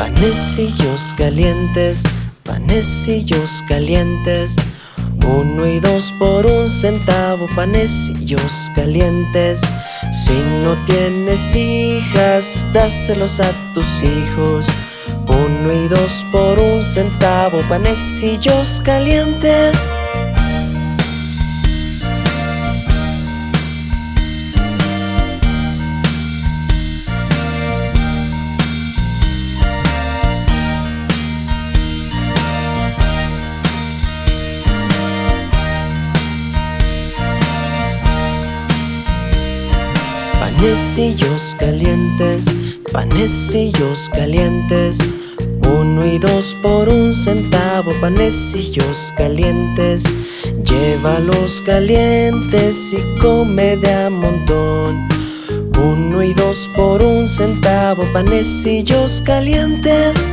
Panecillos calientes, panecillos calientes. Uno y dos por un centavo, panecillos calientes. Si no tienes hijas, dáselos a tus hijos. Uno y dos por un centavo, panecillos calientes Panecillos calientes, panecillos calientes. Uno y dos por un centavo, panecillos calientes. Llévalos calientes y come de a montón. Uno y dos por un centavo, panecillos calientes